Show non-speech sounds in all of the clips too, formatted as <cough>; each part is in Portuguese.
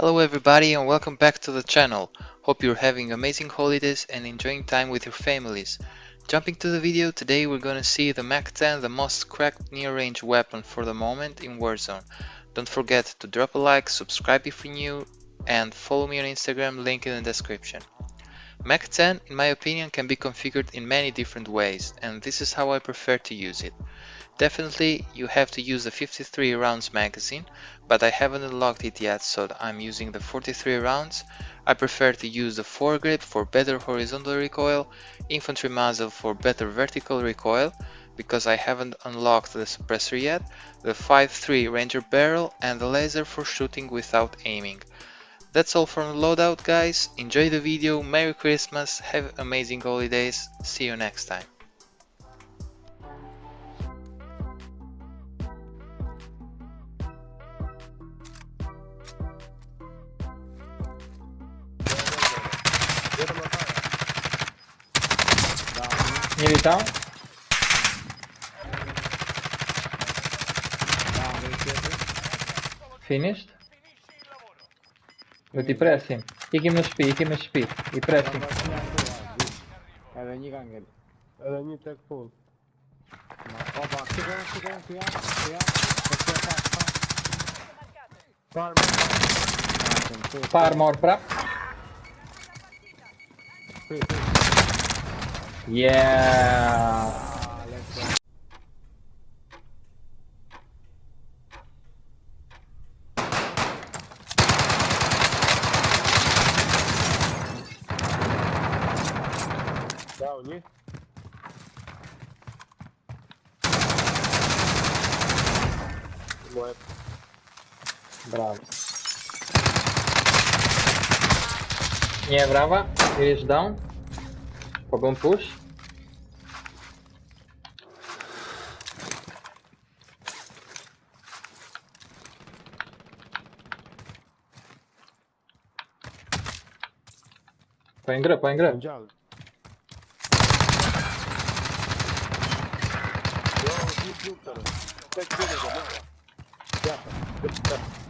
Hello everybody and welcome back to the channel. Hope you're having amazing holidays and enjoying time with your families. Jumping to the video, today we're gonna see the MAC-10, the most cracked near-range weapon for the moment in Warzone. Don't forget to drop a like, subscribe if you're new, and follow me on Instagram, link in the description. MAC-10, in my opinion, can be configured in many different ways, and this is how I prefer to use it. Definitely you have to use the 53 rounds magazine, but I haven't unlocked it yet so I'm using the 43 rounds. I prefer to use the foregrip for better horizontal recoil, infantry muzzle for better vertical recoil, because I haven't unlocked the suppressor yet, the 5.3 ranger barrel and the laser for shooting without aiming. That's all from the loadout guys, enjoy the video, Merry Christmas, have amazing holidays, see you next time. Nie witam. Finished. But he press him. Kick him no speed, kick him no speed. He press him. Edhe një ka ngel. Edhe një tek full. Opa, këtu këtu këtu këtu këtu Farm. Paar more prap. Yeah. Dał, nie? Moje Bravo. Yeah. Down you. What? Bravo. Yeah, Brava, it is down. Klub, klub teraz. Tak, tyle go, dobra. Ja, tak. Sta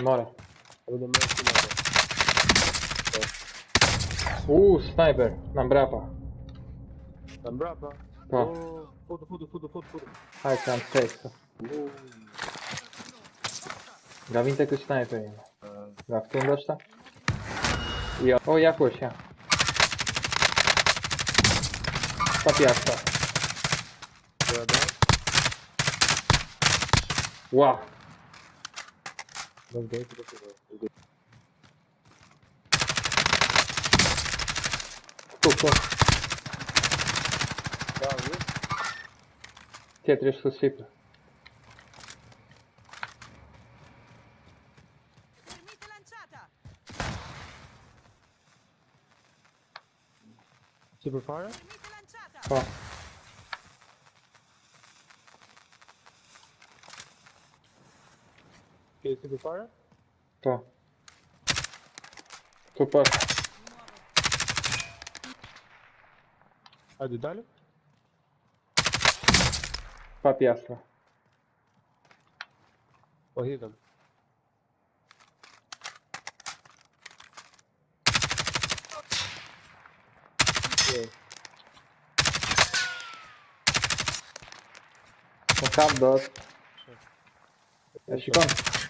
Demora. Będę miał chwilę. Uh, sniper. Na brapa. Tam brava? Pa. Oh, Foda, foda, foda, foda, foda. Hai can stesso. Gavin tek sniper ima. Baktığın dosta. Ja. O, jakoś ja. Papiasta. Brava? Wow. Don't go to the foda. Nie? Tetris susipla. Termite lanciata! Super fire? Termite lanciata! Pa. Okay, super fire? Pa. Tu pa. Ajde dalje. Papiasta. Pa hidam. Okay. No cap dot. Ja się kończę. Prendi shock una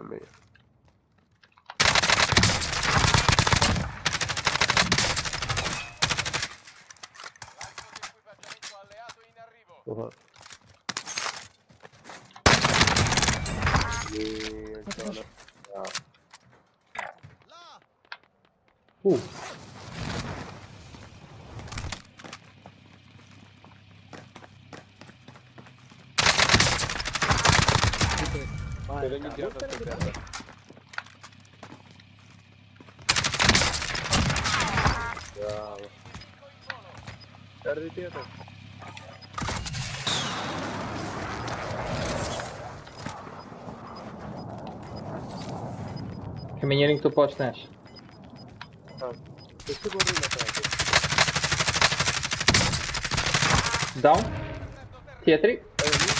también. Uh -huh. Bien, uh. Oh. Niente, no. Uh. Per ogni girato a terra. Bravo. Guarda dietro. Kamieniem tu počneš. Ah. Questo corre in ataque. Down. Tietri. Via,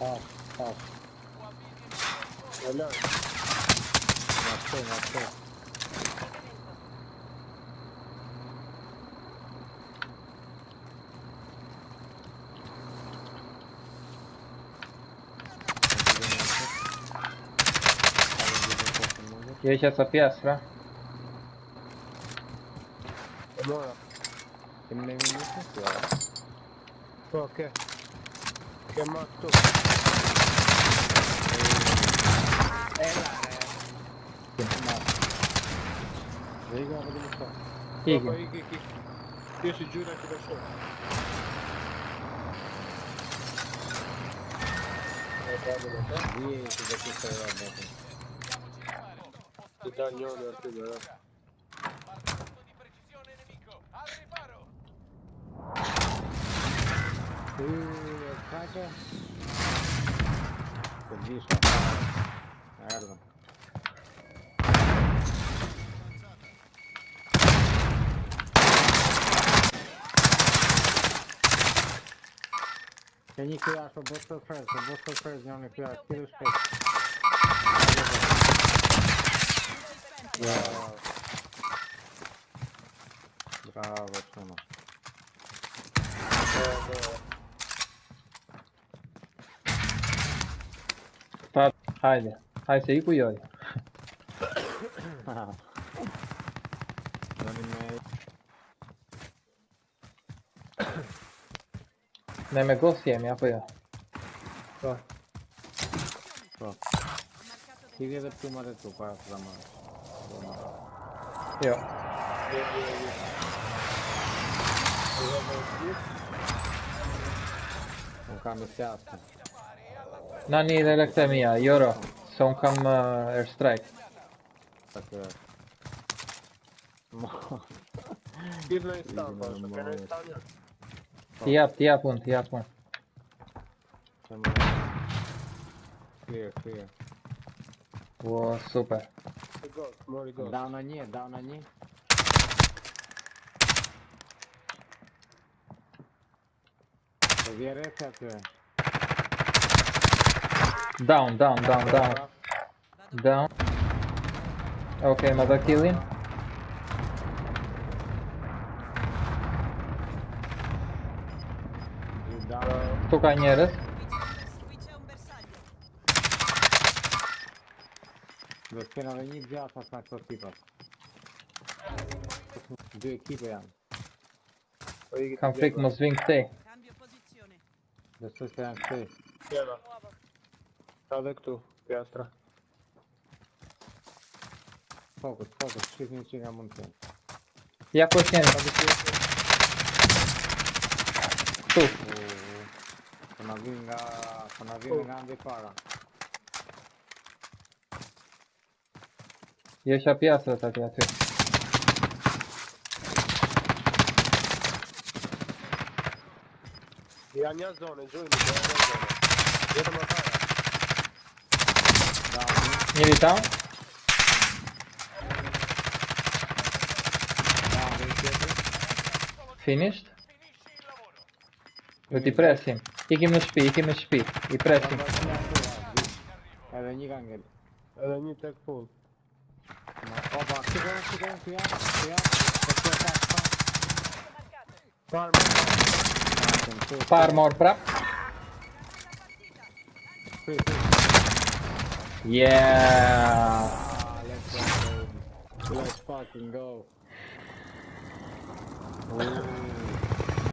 Tamam, tamam. Helal. Yaptın, yaptın. che è morto. E... è l'area è morto io si giuro anche da solo. Eh, niente da questa roba ti taglio le altre due Uh. Снайпер. Убийство. Наверное. Я не кидаю, что был сюрприз, что был сюрприз, я не кидаю, кидаю спец. Браво. Браво, сынок. Haydi. Haydi sei cu ioi. Non mi Ne me gosiem, ja pojja. So. So. Ho marcato dei Chi vede prima del tuo qua, la No, ni le lăgte mia, Ioro. Są kam uh, airstrike. Tak, tak. Dziwne jest tam, proszę, kiedy jest tam? Tija, tija pun, tija pun. Clear, clear. Во, супер. Down on you, down on you. Проверь это. Down, down, down, down. Down. Okay, mother killing. Down. Tukaj nieres. Qui c'è un bersaglio. Dove appena venì già fa sta tipo. Due equipe hanno. Poi Kam Radek tu, piastra. Fokus, fokus, świetnie na amunicję. Ja kłosiłem. Tu. Ponawinga, ponawinga wypala. Jesia piastra tak ja tu. Ja nie zdolny, żujmy, ja nie zdolny. Jeden ma Unë tjetër. Finished. Do t'i presim. Ikim në shtëpi, ikim në shtëpi. I presim. Da, da, da, da, da. Edhe një ka ngel. Edhe një tek full. Ma, opa, këtu janë, këtu janë, këtu janë, këtu janë. Këtu Yeah. Ah, let's go. Let's fucking go. <laughs>